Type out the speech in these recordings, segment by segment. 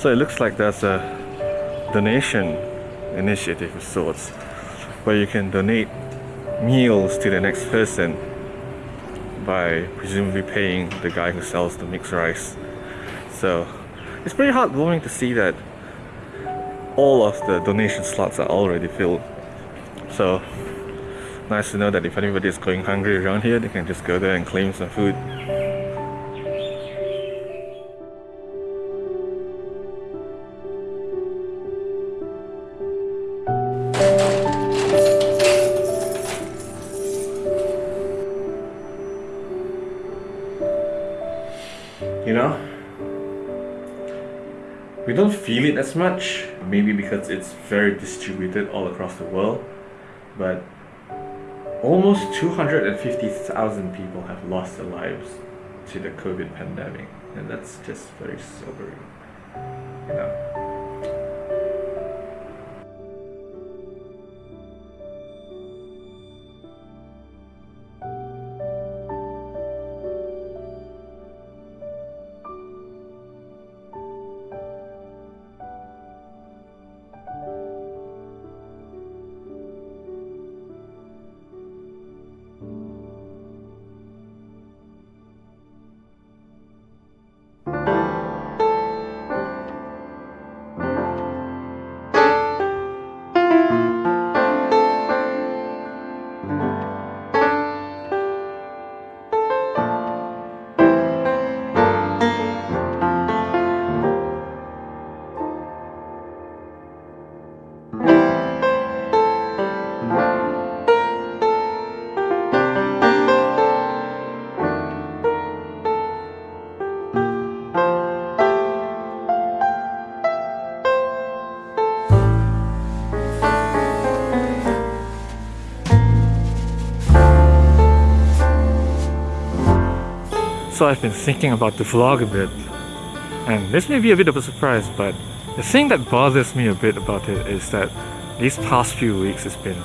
So it looks like there's a donation initiative of sorts where you can donate meals to the next person by presumably paying the guy who sells the mixed rice. So it's pretty heartwarming to see that all of the donation slots are already filled. So nice to know that if anybody is going hungry around here, they can just go there and claim some food. You know, we don't feel it as much, maybe because it's very distributed all across the world, but almost 250,000 people have lost their lives to the COVID pandemic, and that's just very sobering. You know. I've been thinking about the vlog a bit, and this may be a bit of a surprise, but the thing that bothers me a bit about it is that these past few weeks has been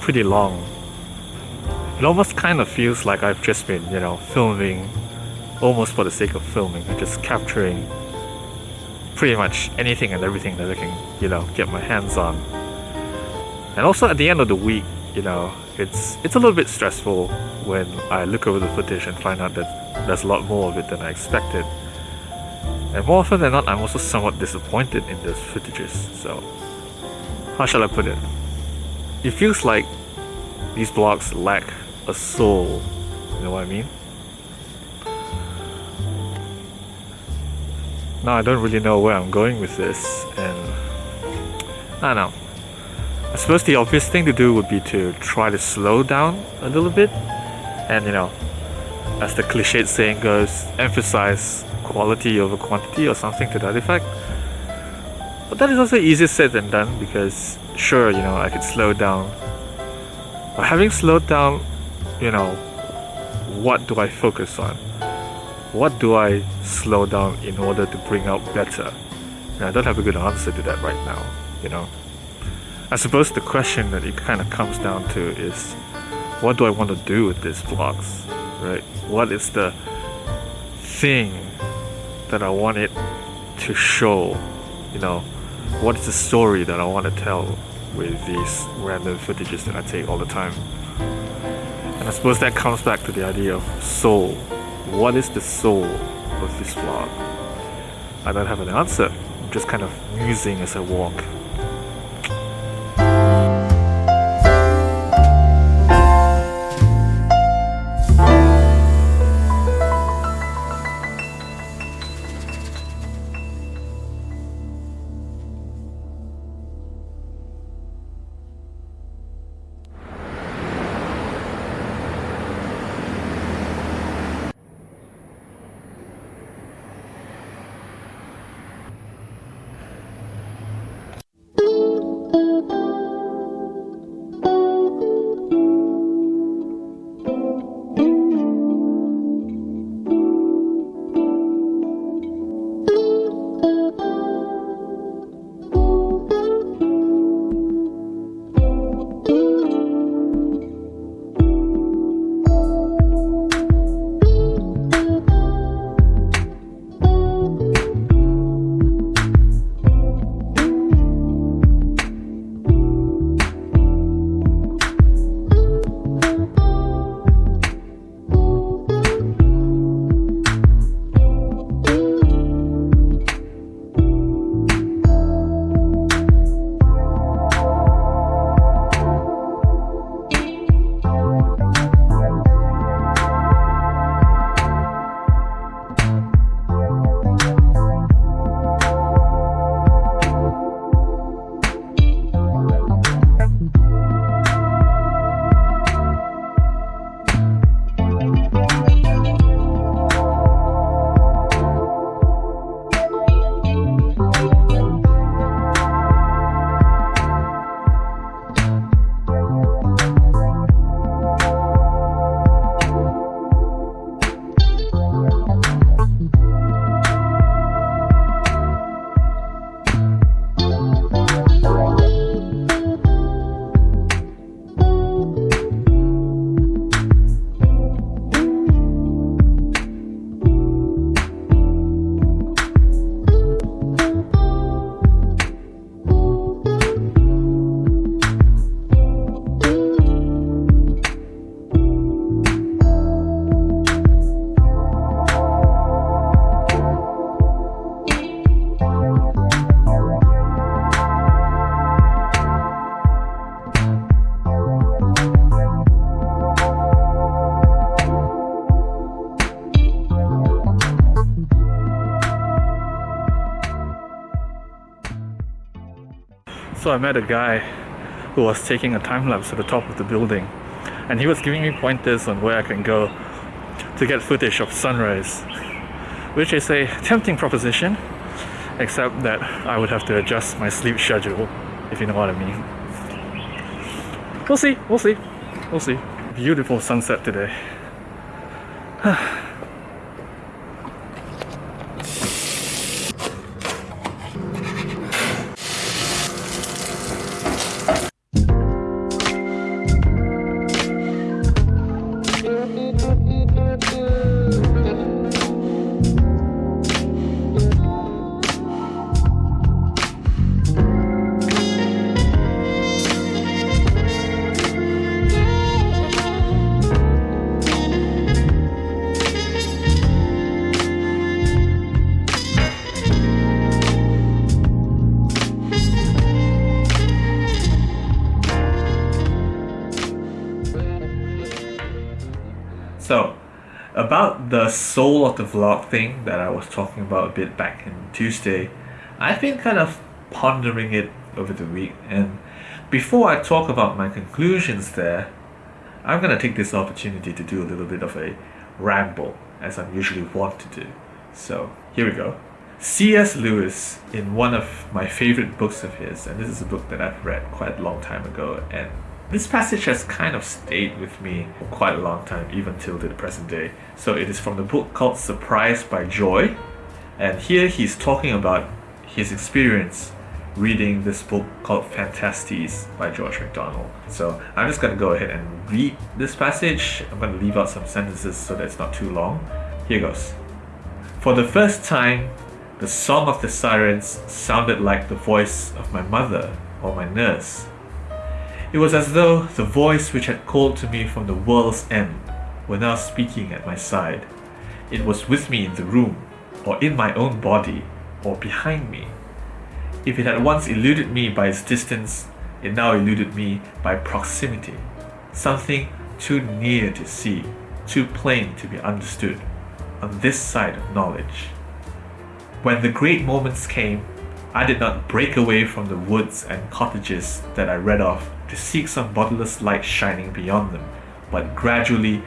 pretty long. It almost kind of feels like I've just been, you know, filming almost for the sake of filming and just capturing pretty much anything and everything that I can, you know, get my hands on. And also at the end of the week, you know, it's it's a little bit stressful when I look over the footage and find out that there's a lot more of it than I expected. And more often than not, I'm also somewhat disappointed in those footages. So, how shall I put it? It feels like these vlogs lack a soul. You know what I mean? Now I don't really know where I'm going with this, and I don't know. I suppose the obvious thing to do would be to try to slow down a little bit and you know as the cliched saying goes emphasize quality over quantity or something to that effect. But that is also easier said than done because sure you know I could slow down. But having slowed down you know what do I focus on? What do I slow down in order to bring out better? And I don't have a good answer to that right now you know. I suppose the question that it kind of comes down to is what do I want to do with these vlogs, right? What is the thing that I want it to show, you know? What is the story that I want to tell with these random footages that I take all the time? And I suppose that comes back to the idea of soul. What is the soul of this vlog? I don't have an answer. I'm just kind of musing as I walk. So I met a guy who was taking a time lapse at the top of the building and he was giving me pointers on where I can go to get footage of sunrise, which is a tempting proposition, except that I would have to adjust my sleep schedule, if you know what I mean. We'll see, we'll see, we'll see. Beautiful sunset today. the soul of the vlog thing that I was talking about a bit back in Tuesday, I've been kind of pondering it over the week, and before I talk about my conclusions there, I'm gonna take this opportunity to do a little bit of a ramble, as I'm usually wont to do. So, here we go. C.S. Lewis, in one of my favorite books of his, and this is a book that I've read quite a long time ago, and this passage has kind of stayed with me for quite a long time, even till the present day. So it is from the book called Surprised by Joy. And here he's talking about his experience reading this book called Phantastes by George MacDonald. So I'm just going to go ahead and read this passage. I'm going to leave out some sentences so that it's not too long. Here goes. For the first time, the song of the sirens sounded like the voice of my mother or my nurse. It was as though the voice which had called to me from the world's end were now speaking at my side. It was with me in the room, or in my own body, or behind me. If it had once eluded me by its distance, it now eluded me by proximity. Something too near to see, too plain to be understood, on this side of knowledge. When the great moments came, I did not break away from the woods and cottages that I read of to seek some bodiless light shining beyond them, but gradually,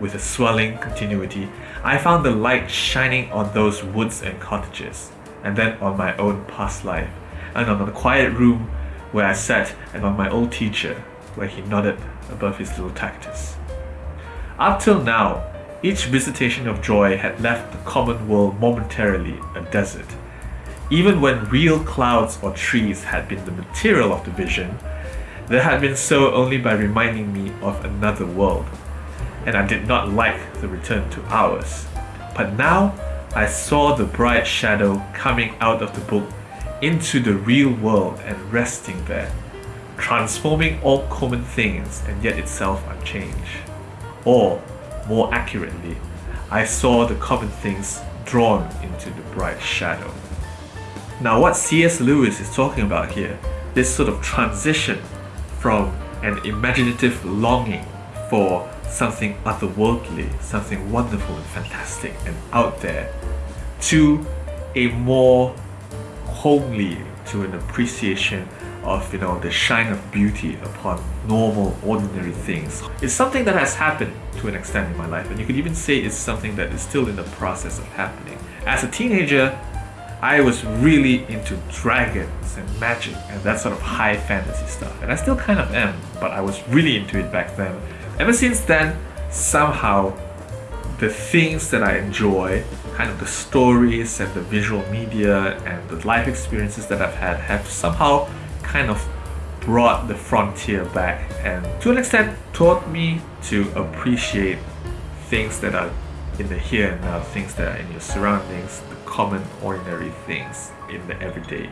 with a swelling continuity, I found the light shining on those woods and cottages, and then on my own past life, and on the quiet room where I sat, and on my old teacher, where he nodded above his little cactus. Up till now, each visitation of joy had left the common world momentarily a desert. Even when real clouds or trees had been the material of the vision, they had been so only by reminding me of another world, and I did not like the return to ours. But now I saw the bright shadow coming out of the book into the real world and resting there, transforming all common things and yet itself unchanged. Or, more accurately, I saw the common things drawn into the bright shadow. Now, what C.S. Lewis is talking about here, this sort of transition from an imaginative longing for something otherworldly, something wonderful and fantastic and out there, to a more homely, to an appreciation of you know the shine of beauty upon normal, ordinary things. It's something that has happened to an extent in my life, and you could even say it's something that is still in the process of happening. As a teenager, I was really into dragons and magic and that sort of high fantasy stuff. And I still kind of am, but I was really into it back then. Ever since then, somehow the things that I enjoy, kind of the stories and the visual media and the life experiences that I've had have somehow kind of brought the frontier back and to an extent taught me to appreciate things that are in the here and now, things that are in your surroundings, common, ordinary things in the everyday.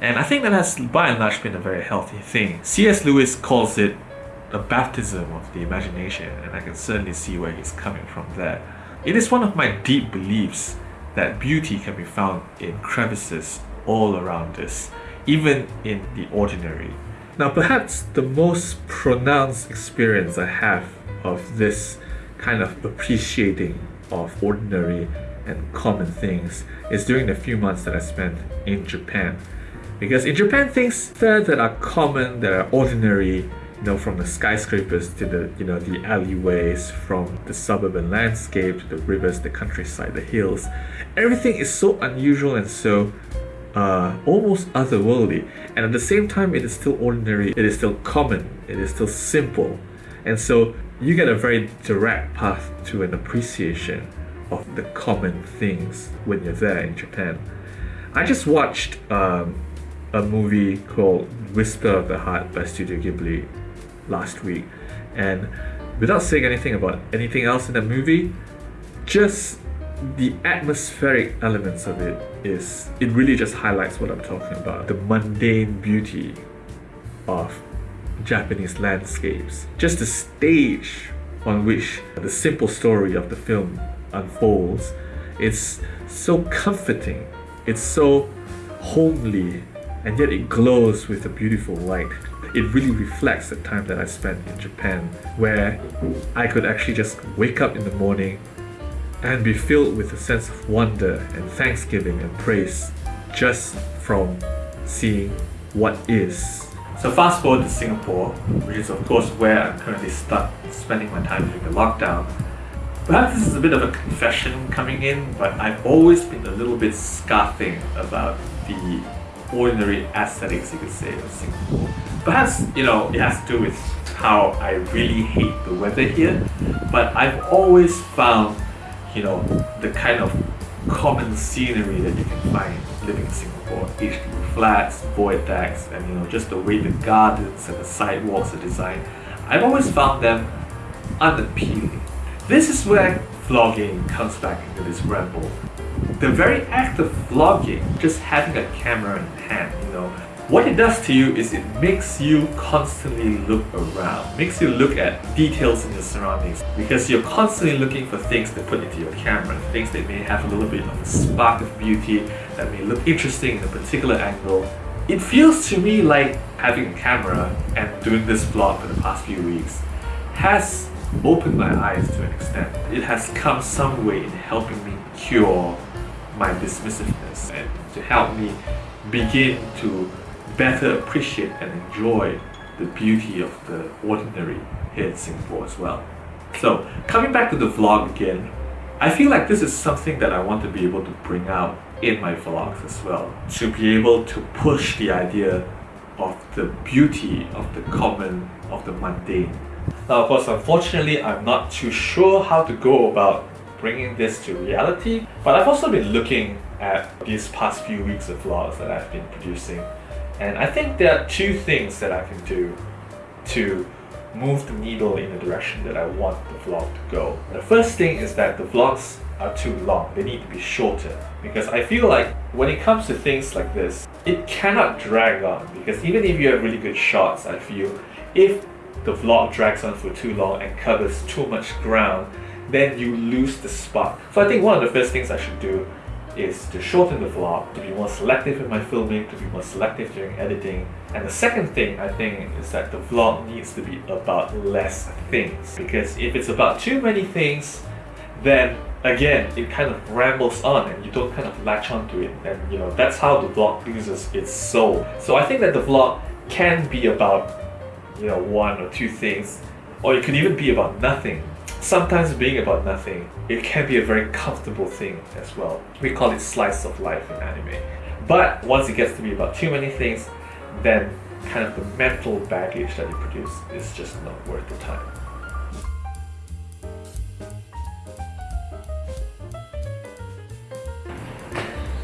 And I think that has by and large been a very healthy thing. C.S. Lewis calls it a baptism of the imagination, and I can certainly see where he's coming from there. It is one of my deep beliefs that beauty can be found in crevices all around us, even in the ordinary. Now, perhaps the most pronounced experience I have of this kind of appreciating of ordinary and common things is during the few months that I spent in Japan. Because in Japan, things that are common, that are ordinary, you know, from the skyscrapers to the, you know, the alleyways, from the suburban landscape to the rivers, the countryside, the hills, everything is so unusual and so uh, almost otherworldly. And at the same time, it is still ordinary, it is still common, it is still simple. And so you get a very direct path to an appreciation of the common things when you're there in Japan. I just watched um, a movie called Whisper of the Heart by Studio Ghibli last week, and without saying anything about anything else in the movie, just the atmospheric elements of it is it really just highlights what I'm talking about. The mundane beauty of Japanese landscapes. Just the stage on which the simple story of the film unfolds it's so comforting it's so homely and yet it glows with a beautiful light it really reflects the time that I spent in Japan where I could actually just wake up in the morning and be filled with a sense of wonder and thanksgiving and praise just from seeing what is. So fast forward to Singapore, which is of course where I'm currently stuck spending my time during the lockdown. Perhaps this is a bit of a confession coming in, but I've always been a little bit scoffing about the ordinary aesthetics, you could say, of Singapore. Perhaps, you know, it has to do with how I really hate the weather here, but I've always found you know, the kind of common scenery that you can find living in Singapore. HDB flats, void decks, and you know, just the way the gardens and the sidewalks are designed. I've always found them unappealing. This is where vlogging comes back into this ramble. The very act of vlogging, just having a camera in hand, you know, what it does to you is it makes you constantly look around, makes you look at details in your surroundings because you're constantly looking for things to put into your camera, things that may have a little bit of a spark of beauty, that may look interesting in a particular angle. It feels to me like having a camera and doing this vlog for the past few weeks has opened my eyes to an extent. It has come some way in helping me cure my dismissiveness and to help me begin to better appreciate and enjoy the beauty of the ordinary here in Singapore as well. So coming back to the vlog again, I feel like this is something that I want to be able to bring out in my vlogs as well. To be able to push the idea of the beauty of the common, of the mundane. Now of course, unfortunately, I'm not too sure how to go about bringing this to reality, but I've also been looking at these past few weeks of vlogs that I've been producing and I think there are two things that I can do to move the needle in the direction that I want the vlog to go. The first thing is that the vlogs are too long. They need to be shorter because I feel like when it comes to things like this, it cannot drag on because even if you have really good shots, I feel if the vlog drags on for too long and covers too much ground, then you lose the spark. So I think one of the first things I should do is to shorten the vlog, to be more selective in my filming, to be more selective during editing. And the second thing I think is that the vlog needs to be about less things. Because if it's about too many things, then again, it kind of rambles on and you don't kind of latch onto it. And you know, that's how the vlog loses its soul. So I think that the vlog can be about, you know, one or two things, or it could even be about nothing sometimes being about nothing, it can be a very comfortable thing as well. We call it slice of life in anime. But once it gets to be about too many things, then kind of the mental baggage that you produce is just not worth the time.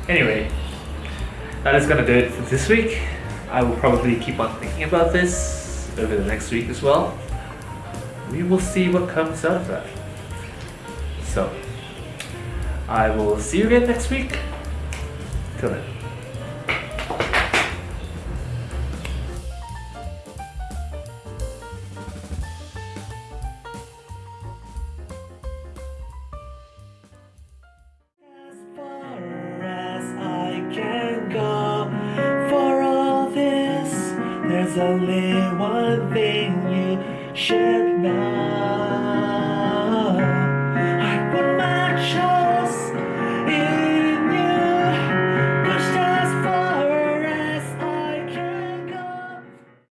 Anyway, that is gonna do it for this week. I will probably keep on thinking about this over the next week as well we will see what comes out of that. So, I will see you again next week. Till then.